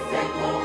Ese